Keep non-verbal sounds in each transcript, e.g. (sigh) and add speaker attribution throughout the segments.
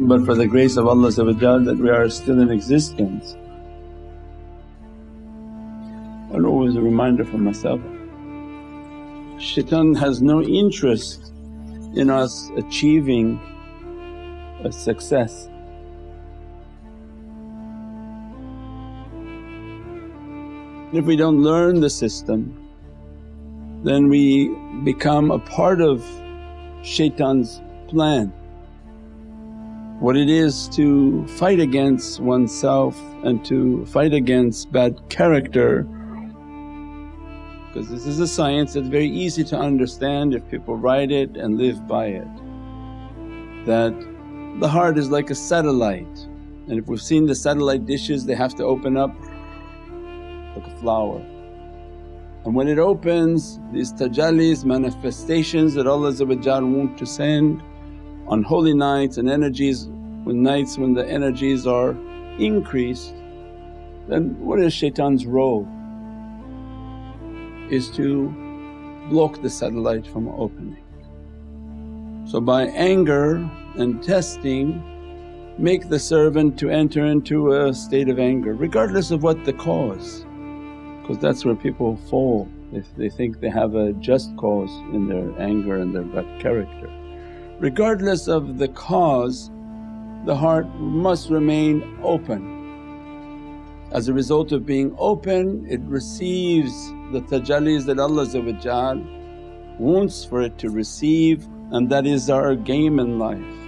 Speaker 1: But for the grace of Allah that we are still in existence, and always a reminder for myself. Shaitan has no interest in us achieving a success. If we don't learn the system, then we become a part of shaitan's plan. What it is to fight against oneself and to fight against bad character because this is a science that's very easy to understand if people write it and live by it. That the heart is like a satellite and if we've seen the satellite dishes they have to open up like a flower and when it opens these tajallis, manifestations that Allah want to send on holy nights and energies when nights when the energies are increased then what is shaitan's role? Is to block the satellite from opening. So by anger and testing make the servant to enter into a state of anger regardless of what the cause because that's where people fall if they think they have a just cause in their anger and their bad character. Regardless of the cause the heart must remain open. As a result of being open it receives the tajallis that Allah wants for it to receive and that is our game in life.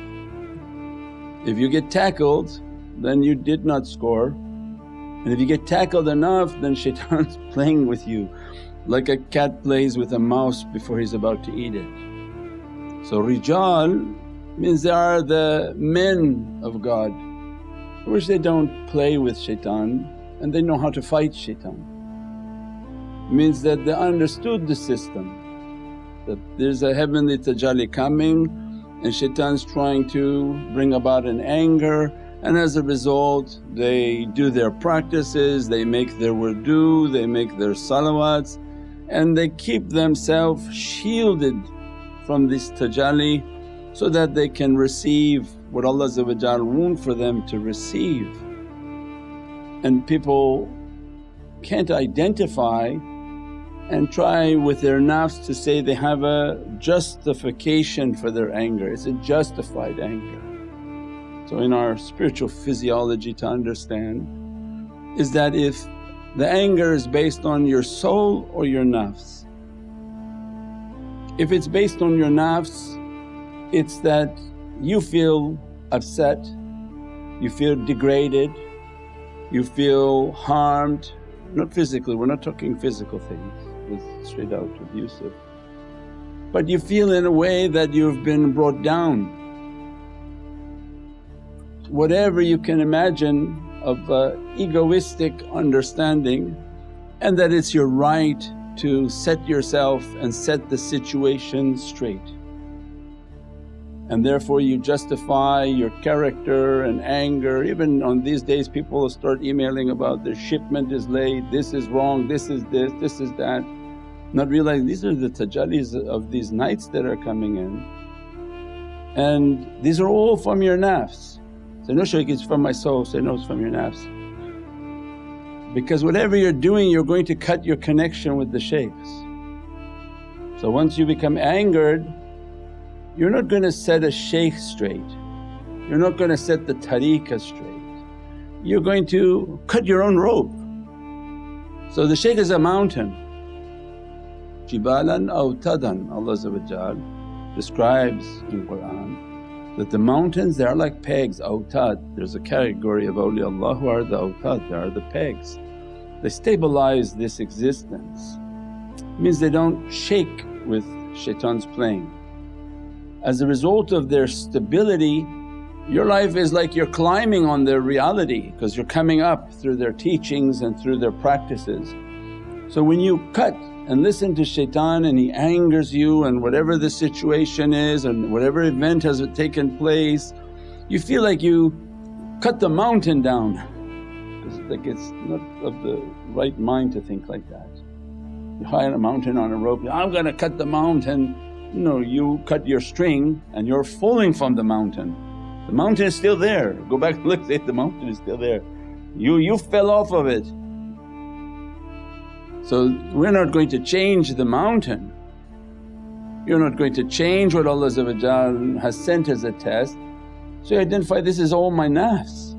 Speaker 1: If you get tackled then you did not score and if you get tackled enough then shaitan's (laughs) playing with you like a cat plays with a mouse before he's about to eat it. So rijal means they are the men of God which they don't play with shaitan and they know how to fight shaitan. Means that they understood the system that there's a heavenly tajalli coming and shaitan's trying to bring about an anger and as a result they do their practices, they make their wudu, they make their salawats and they keep themselves shielded from this tajalli so that they can receive what Allah want for them to receive. And people can't identify and try with their nafs to say they have a justification for their anger, it's a justified anger. So in our spiritual physiology to understand is that if the anger is based on your soul or your nafs. If it's based on your nafs it's that you feel upset, you feel degraded, you feel harmed, not physically, we're not talking physical things, straight out abusive. But you feel in a way that you've been brought down whatever you can imagine of uh, egoistic understanding and that it's your right to set yourself and set the situation straight. And therefore you justify your character and anger, even on these days people start emailing about the shipment is late, this is wrong, this is this, this is that. Not realizing these are the tajallis of these nights that are coming in and these are all from your nafs. Say, no shaykh it's from my soul, say, no it's from your nafs. Because whatever you're doing you're going to cut your connection with the shaykhs. So once you become angered you're not going to set a shaykh straight, you're not going to set the tariqah straight, you're going to cut your own rope. So the shaykh is a mountain, jibalan awtadan Allah describes in Qur'an that the mountains they are like pegs, oh, awtad. There's a category of awliyaullah who are the oh, awtad, they are the pegs. They stabilize this existence, means they don't shake with shaitan's playing. As a result of their stability your life is like you're climbing on their reality because you're coming up through their teachings and through their practices. So when you cut and listen to shaitan and he angers you and whatever the situation is and whatever event has taken place, you feel like you cut the mountain down. It's like it's not of the right mind to think like that. You on a mountain on a rope, I'm gonna cut the mountain. No, you cut your string and you're falling from the mountain. The mountain is still there, go back and look (laughs) the mountain is still there. You, you fell off of it. So we're not going to change the mountain, you're not going to change what Allah has sent as a test. So you identify this is all my nafs,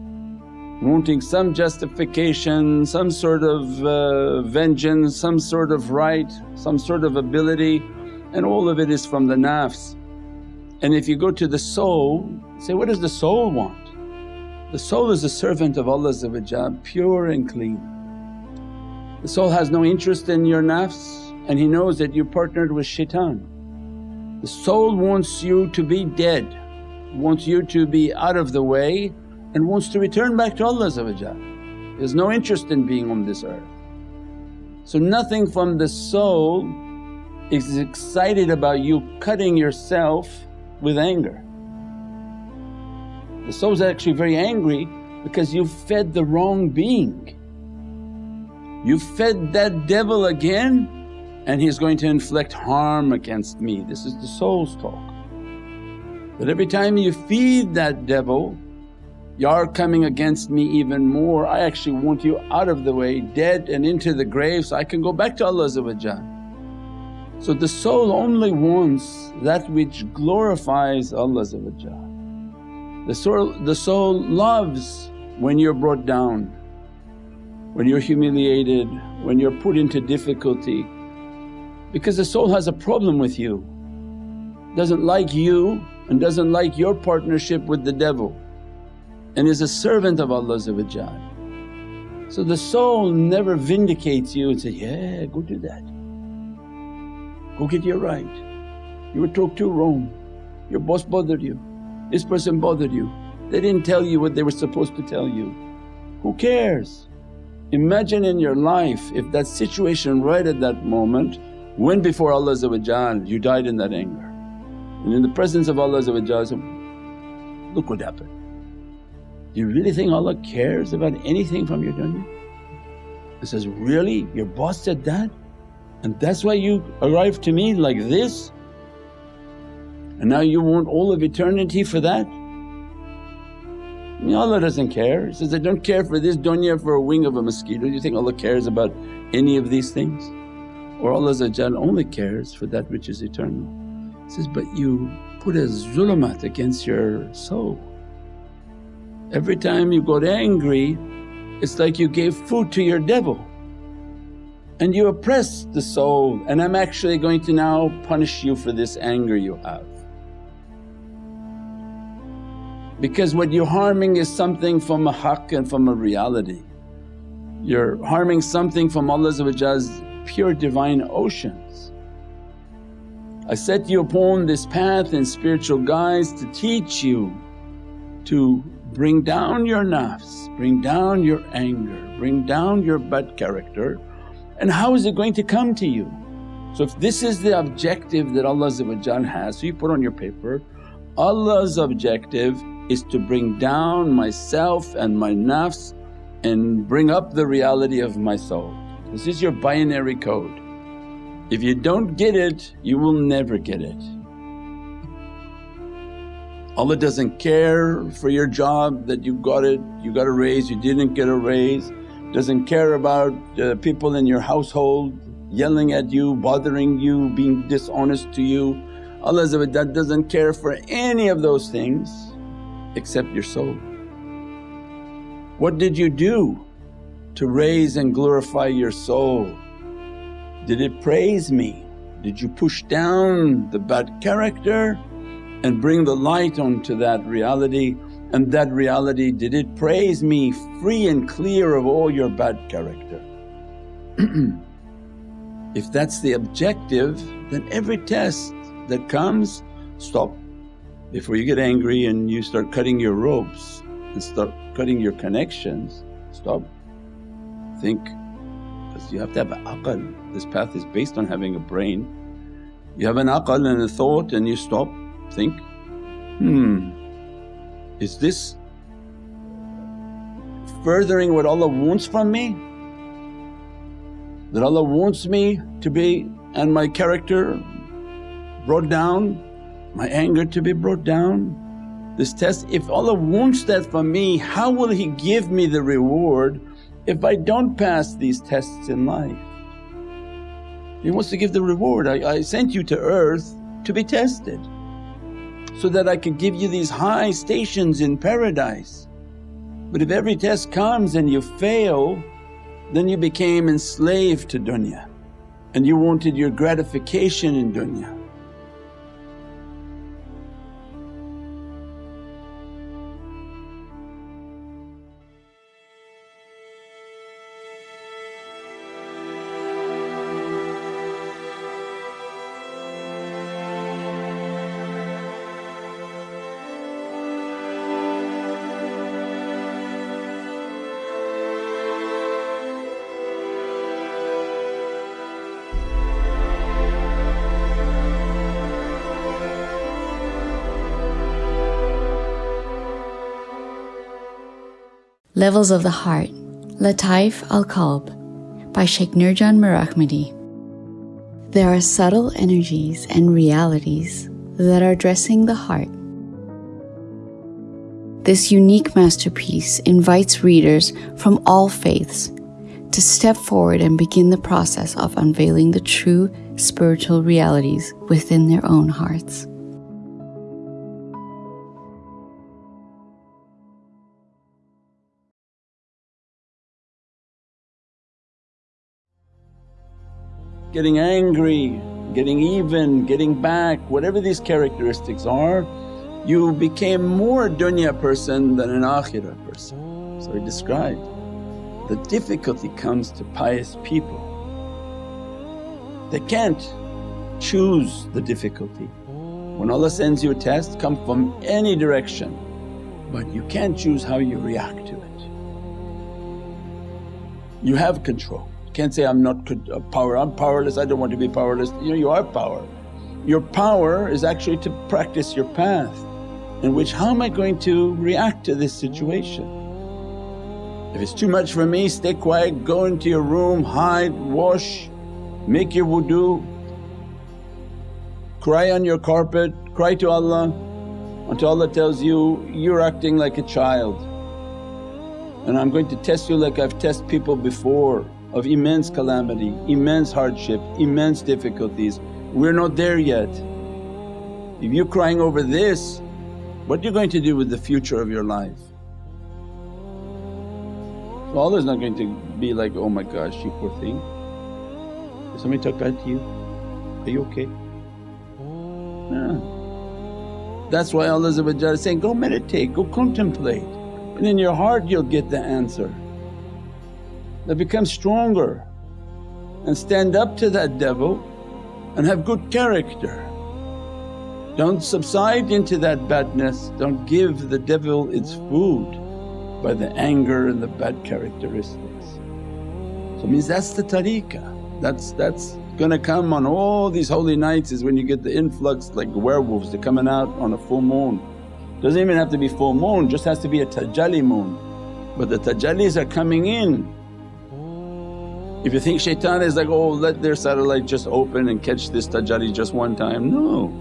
Speaker 1: wanting some justification, some sort of uh, vengeance, some sort of right, some sort of ability and all of it is from the nafs. And if you go to the soul, say, what does the soul want? The soul is a servant of Allah pure and clean. The soul has no interest in your nafs and he knows that you partnered with shaitan. The soul wants you to be dead, wants you to be out of the way and wants to return back to Allah He has no interest in being on this earth. So nothing from the soul is excited about you cutting yourself with anger. The soul's actually very angry because you fed the wrong being. You fed that devil again and he's going to inflict harm against me. This is the soul's talk. But every time you feed that devil, you're coming against me even more, I actually want you out of the way, dead and into the grave so I can go back to Allah So the soul only wants that which glorifies Allah the soul, the soul loves when you're brought down, when you're humiliated, when you're put into difficulty because the soul has a problem with you, doesn't like you and doesn't like your partnership with the devil. And is a servant of Allah So the soul never vindicates you and say, yeah go do that, go get your right, you were talked to wrong, your boss bothered you, this person bothered you, they didn't tell you what they were supposed to tell you. Who cares? Imagine in your life if that situation right at that moment went before Allah you died in that anger. And in the presence of Allah look what happened. Do you really think Allah cares about anything from your dunya? He says, really your boss said that and that's why you arrived to me like this and now you want all of eternity for that? Allah doesn't care, He says, I don't care for this dunya for a wing of a mosquito. Do you think Allah cares about any of these things? or Allah only cares for that which is eternal. He says, but you put a zulumat against your soul. Every time you got angry it's like you gave food to your devil and you oppress the soul and I'm actually going to now punish you for this anger you have. Because what you're harming is something from a haqq and from a reality. You're harming something from Allah's pure divine oceans. I set you upon this path and spiritual guides to teach you to bring down your nafs, bring down your anger, bring down your bad character and how is it going to come to you? So if this is the objective that Allah has, so you put on your paper, Allah's objective is to bring down myself and my nafs and bring up the reality of my soul. This is your binary code. If you don't get it, you will never get it. Allah doesn't care for your job that you got it, you got a raise, you didn't get a raise, doesn't care about uh, people in your household yelling at you, bothering you, being dishonest to you. Allah doesn't care for any of those things except your soul. What did you do to raise and glorify your soul. Did it praise me? Did you push down the bad character and bring the light onto that reality and that reality did it praise me free and clear of all your bad character? (clears throat) if that's the objective then every test that comes stop. Before you get angry and you start cutting your ropes and start cutting your connections, stop think because you have to have aql. This path is based on having a brain. You have an aql and a thought and you stop, think, hmm, is this furthering what Allah wants from me? that Allah wants me to be and my character brought down, my anger to be brought down. This test, if Allah wants that for me how will He give me the reward if I don't pass these tests in life? He wants to give the reward, I, I sent you to earth to be tested so that I could give you these high stations in paradise. But if every test comes and you fail then you became enslaved to dunya and you wanted your gratification in dunya.
Speaker 2: Levels of the Heart, Lataif al Qalb by Sheikh Nurjan Mirahmadi. There are subtle energies and realities that are dressing the heart. This unique masterpiece invites readers from all faiths to step forward and begin the process of unveiling the true spiritual realities within their own hearts.
Speaker 1: Getting angry, getting even, getting back, whatever these characteristics are, you became more dunya person than an akhirah person. So he described the difficulty comes to pious people. They can't choose the difficulty. When Allah sends you a test come from any direction but you can't choose how you react to it. You have control. Can't say, I'm not uh, power, I'm powerless, I don't want to be powerless. You know, you are power. Your power is actually to practice your path in which how am I going to react to this situation? If it's too much for me, stay quiet, go into your room, hide, wash, make your wudu, cry on your carpet, cry to Allah until Allah tells you, you're acting like a child and I'm going to test you like I've tested people before of immense calamity, immense hardship, immense difficulties. We're not there yet. If you're crying over this, what are you going to do with the future of your life? So Allah's not going to be like, oh my gosh you poor thing. Did somebody talk bad to you? Are you okay? No. That's why Allah is saying, go meditate, go contemplate and in your heart you'll get the answer that become stronger and stand up to that devil and have good character. Don't subside into that badness, don't give the devil its food by the anger and the bad characteristics. So it means that's the tariqah, that's, that's gonna come on all these holy nights is when you get the influx like werewolves they're coming out on a full moon. Doesn't even have to be full moon, just has to be a tajalli moon. But the tajallis are coming in if you think shaitan is like, oh let their satellite just open and catch this tajalli just one time, no.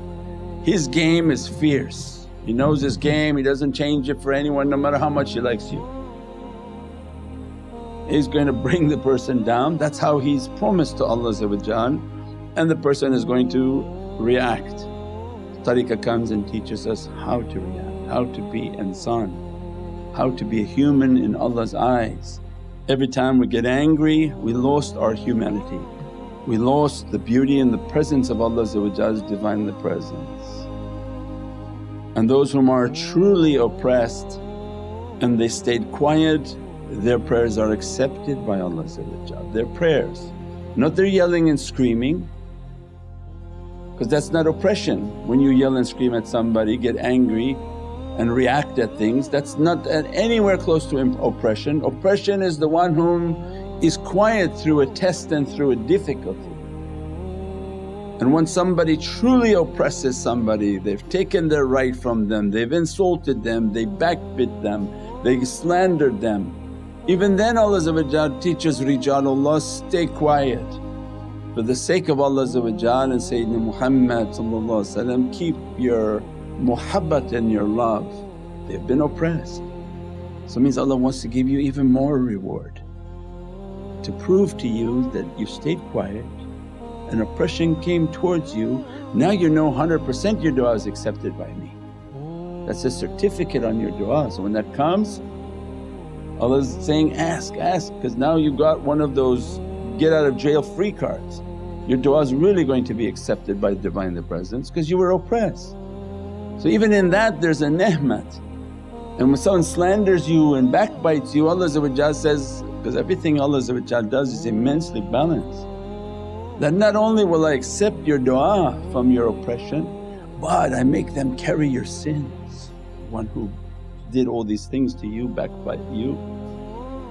Speaker 1: His game is fierce, he knows his game, he doesn't change it for anyone no matter how much he likes you. He's going to bring the person down, that's how he's promised to Allah and the person is going to react. Tariqah comes and teaches us how to react, how to be insan, how to be a human in Allah's eyes Every time we get angry we lost our humanity, we lost the beauty and the presence of Allah's Divinely Presence. And those whom are truly oppressed and they stayed quiet their prayers are accepted by Allah their prayers. Not their yelling and screaming because that's not oppression. When you yell and scream at somebody, get angry and react at things that's not uh, anywhere close to oppression. Oppression is the one whom is quiet through a test and through a difficulty. And when somebody truly oppresses somebody, they've taken their right from them, they've insulted them, they backbit them, they slandered them Even then Allah teaches Rijalullah, stay quiet. For the sake of Allah and Sayyidina Muhammad keep your muhabbat and your love. They've been oppressed. So means Allah wants to give you even more reward to prove to you that you stayed quiet and oppression came towards you, now you know 100% your du'a is accepted by me. That's a certificate on your du'a. So when that comes Allah's saying, ask, ask because now you got one of those get out of jail free cards. Your du'a is really going to be accepted by Divinely Presence because you were oppressed. So even in that there's a ni'mat. And when someone slanders you and backbites you Allah says, because everything Allah does is immensely balanced that not only will I accept your du'a from your oppression but I make them carry your sins. One who did all these things to you, backbite you.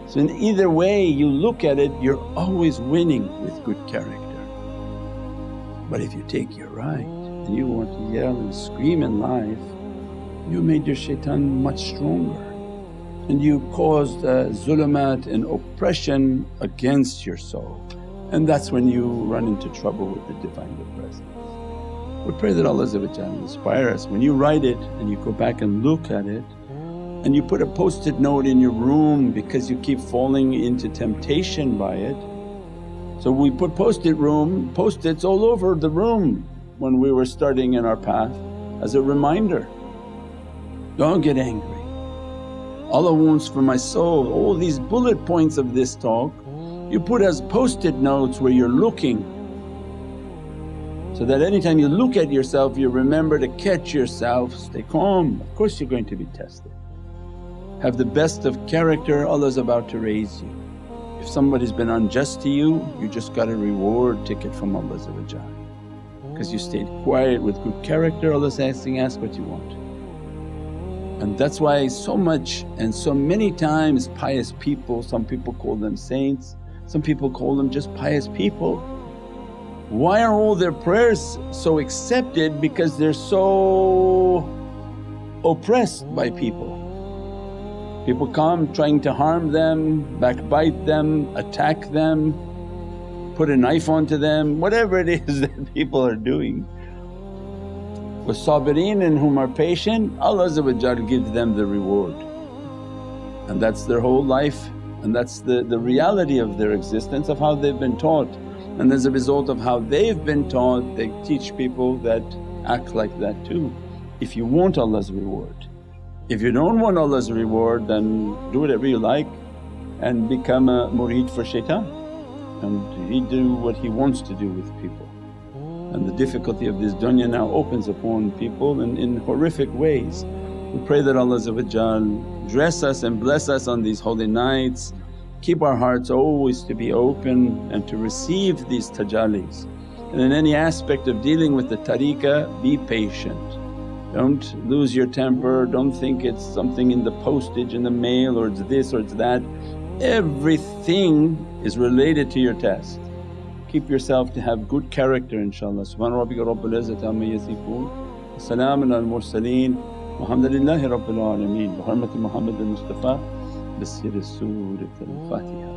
Speaker 1: So in either way you look at it you're always winning with good character. But if you take your right you want to yell and scream in life, you made your shaitan much stronger and you caused uh, zulumat and oppression against your soul and that's when you run into trouble with the Divine Presence. We pray that Allah inspire us. When you write it and you go back and look at it and you put a post-it note in your room because you keep falling into temptation by it. So we put post-it room, post-its all over the room when we were starting in our path as a reminder. Don't get angry. Allah wants for my soul all these bullet points of this talk you put as post-it notes where you're looking so that anytime you look at yourself you remember to catch yourself, stay calm. Of course you're going to be tested. Have the best of character, Allah's about to raise you. If somebody's been unjust to you, you just got a reward ticket from Allah because you stayed quiet with good character Allah's asking, ask what you want. And that's why so much and so many times pious people, some people call them saints, some people call them just pious people. Why are all their prayers so accepted? Because they're so oppressed by people. People come trying to harm them, backbite them, attack them, put a knife onto them, whatever it is (laughs) that people are doing. With sabireen and whom are patient, Allah gives them the reward and that's their whole life and that's the, the reality of their existence of how they've been taught. And as a result of how they've been taught they teach people that act like that too if you want Allah's reward. If you don't want Allah's reward then do whatever you like and become a murid for shaitan and he do what he wants to do with people. And the difficulty of this dunya now opens upon people in, in horrific ways. We pray that Allah dress us and bless us on these holy nights, keep our hearts always to be open and to receive these tajallis. And in any aspect of dealing with the tariqah be patient. Don't lose your temper, don't think it's something in the postage in the mail or it's this or it's that. Everything is related to your test. Keep yourself to have good character inshaAllah. Subhana rabbika rabbal izzati amma yasifoon wa salaamun al mursaleen walhamdulillahi rabbil alameen bi hurmati Muhammad al-Mustafa bi siri Surat al-Fatiha.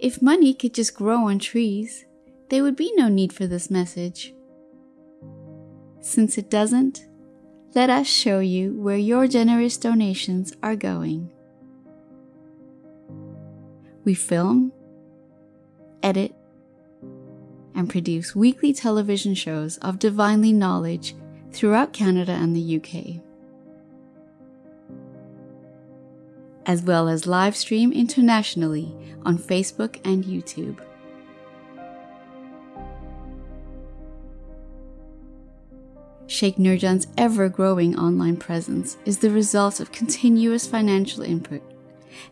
Speaker 2: If money could just grow on trees, there would be no need for this message. Since it doesn't, let us show you where your generous donations are going. We film, edit, and produce weekly television shows of divinely knowledge throughout Canada and the UK, as well as live stream internationally on Facebook and YouTube. Sheikh Nurjan's ever growing online presence is the result of continuous financial input,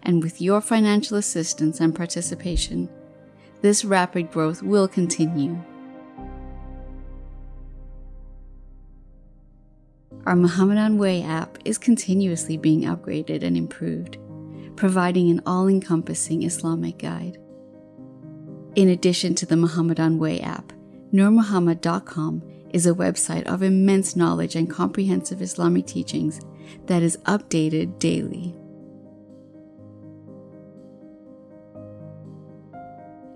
Speaker 2: and with your financial assistance and participation, this rapid growth will continue. Our Muhammadan Way app is continuously being upgraded and improved, providing an all-encompassing Islamic guide. In addition to the Muhammadan Way app, NurMuhammad.com is a website of immense knowledge and comprehensive Islamic teachings that is updated daily.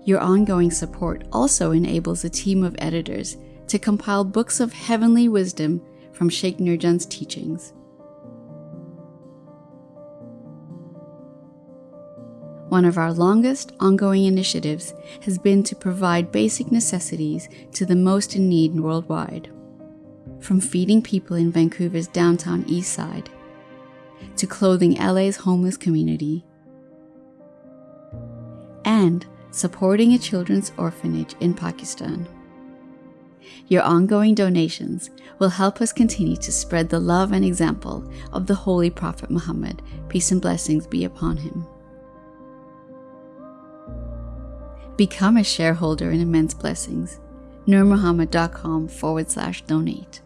Speaker 2: Your ongoing support also enables a team of editors to compile books of heavenly wisdom from Sheikh Nurjan's teachings. One of our longest ongoing initiatives has been to provide basic necessities to the most in need worldwide. From feeding people in Vancouver's downtown east side, to clothing LA's homeless community, and supporting a children's orphanage in Pakistan. Your ongoing donations will help us continue to spread the love and example of the Holy Prophet Muhammad, peace and blessings be upon him. Become a shareholder in Immense Blessings. NurMuhammad.com forward slash donate.